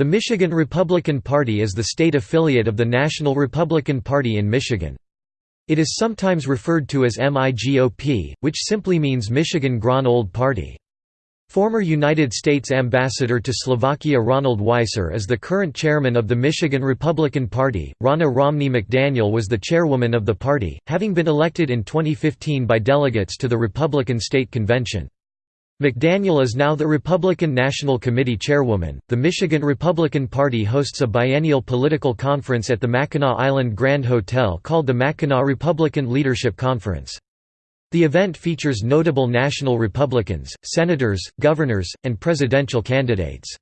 The Michigan Republican Party is the state affiliate of the National Republican Party in Michigan. It is sometimes referred to as MIGOP, which simply means Michigan Grand Old Party. Former United States Ambassador to Slovakia Ronald Weiser is the current chairman of the Michigan Republican Party. Ronna Romney McDaniel was the chairwoman of the party, having been elected in 2015 by delegates to the Republican State Convention. McDaniel is now the Republican National Committee chairwoman. The Michigan Republican Party hosts a biennial political conference at the Mackinac Island Grand Hotel called the Mackinac Republican Leadership Conference. The event features notable national Republicans, senators, governors, and presidential candidates.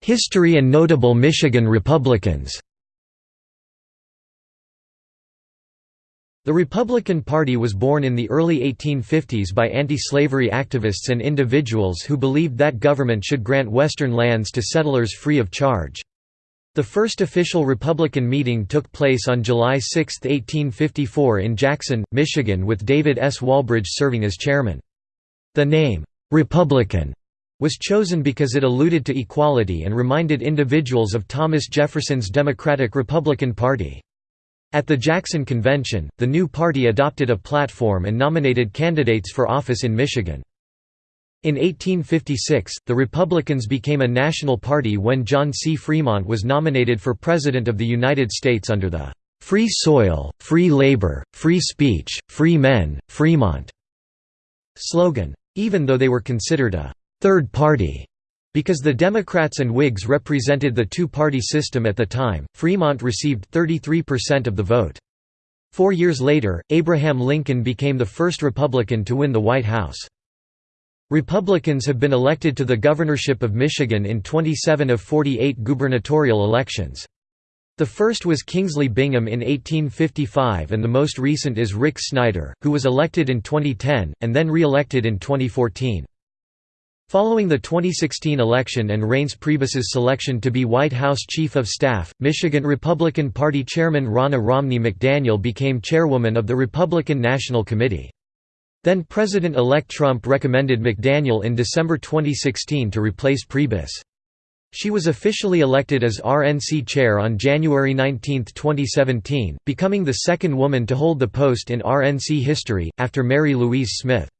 History and notable Michigan Republicans The Republican Party was born in the early 1850s by anti-slavery activists and individuals who believed that government should grant Western lands to settlers free of charge. The first official Republican meeting took place on July 6, 1854 in Jackson, Michigan with David S. Walbridge serving as chairman. The name, "'Republican' was chosen because it alluded to equality and reminded individuals of Thomas Jefferson's Democratic-Republican Party. At the Jackson Convention, the new party adopted a platform and nominated candidates for office in Michigan. In 1856, the Republicans became a national party when John C. Fremont was nominated for President of the United States under the "'Free Soil, Free Labor, Free Speech, Free Men, Fremont' slogan. Even though they were considered a third party because the Democrats and Whigs represented the two-party system at the time, Fremont received 33% of the vote. Four years later, Abraham Lincoln became the first Republican to win the White House. Republicans have been elected to the governorship of Michigan in 27 of 48 gubernatorial elections. The first was Kingsley Bingham in 1855 and the most recent is Rick Snyder, who was elected in 2010, and then re-elected in 2014. Following the 2016 election and Reince Priebus's selection to be White House Chief of Staff, Michigan Republican Party Chairman Ronna Romney McDaniel became chairwoman of the Republican National Committee. Then President-elect Trump recommended McDaniel in December 2016 to replace Priebus. She was officially elected as RNC chair on January 19, 2017, becoming the second woman to hold the post in RNC history, after Mary Louise Smith.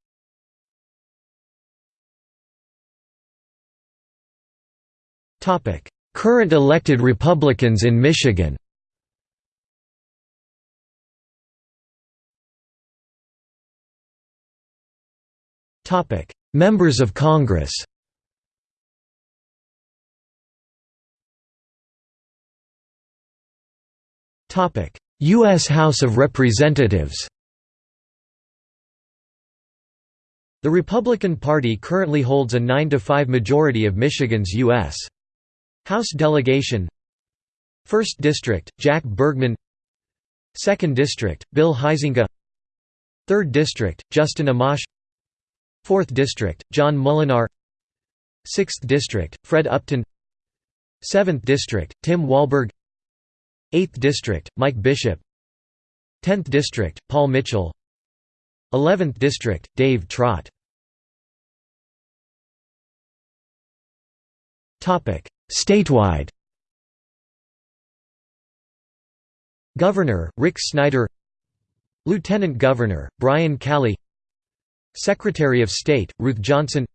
Current elected Republicans in Michigan. Members of Congress. U.S. House of Representatives. The Republican Party currently holds a 9–5 majority of Michigan's U.S. House delegation 1st District, Jack Bergman 2nd District, Bill Huizenga 3rd District, Justin Amash 4th District, John Moolenaar 6th District, Fred Upton 7th District, Tim Walberg 8th District, Mike Bishop 10th District, Paul Mitchell 11th District, Dave Trott Statewide. Governor, Rick Snyder. Lieutenant Governor, Brian Calley Secretary of State, Ruth Johnson.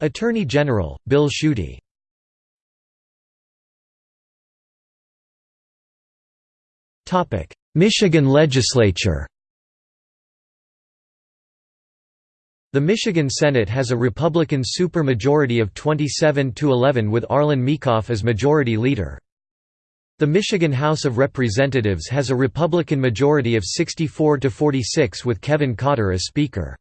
Attorney General, Bill Schuette. Michigan Legislature The Michigan Senate has a Republican supermajority of 27 to 11 with Arlan Meekhof as majority leader. The Michigan House of Representatives has a Republican majority of 64 to 46 with Kevin Cotter as Speaker.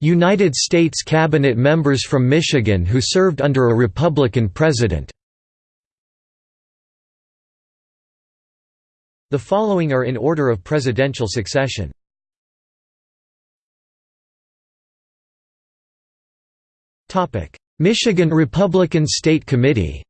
United States Cabinet members from Michigan who served under a Republican president The following are in order of presidential succession. Michigan Republican State Committee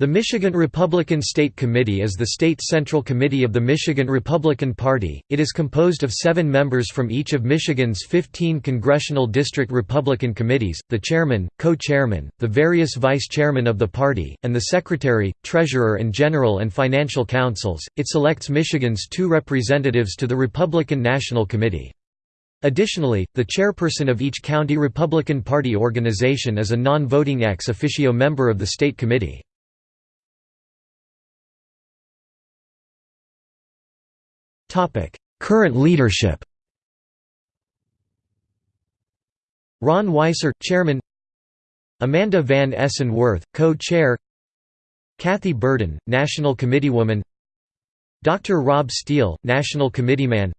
The Michigan Republican State Committee is the state central committee of the Michigan Republican Party. It is composed of seven members from each of Michigan's 15 congressional district Republican committees, the chairman, co-chairman, the various vice-chairmen of the party, and the secretary, treasurer and general and financial councils. It selects Michigan's two representatives to the Republican National Committee. Additionally, the chairperson of each county Republican Party organization is a non-voting ex officio member of the state committee. Current leadership. Ron Weiser, Chairman. Amanda Van Essen Worth, Co-Chair. Kathy Berden, National Committeewoman Dr. Rob Steele, National Committeeman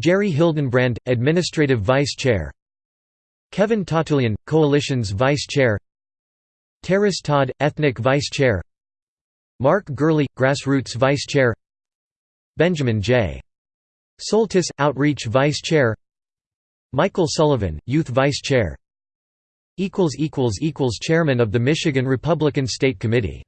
Jerry Hildenbrand, Administrative Vice Chair. Kevin Tatulian, Coalition's Vice Chair. Terrace Todd, Ethnic Vice Chair. Mark Gurley, Grassroots Vice Chair Benjamin J. Soltis, Outreach Vice Chair. Michael Sullivan, Youth Vice Chair. Chairman of the Michigan Republican State Committee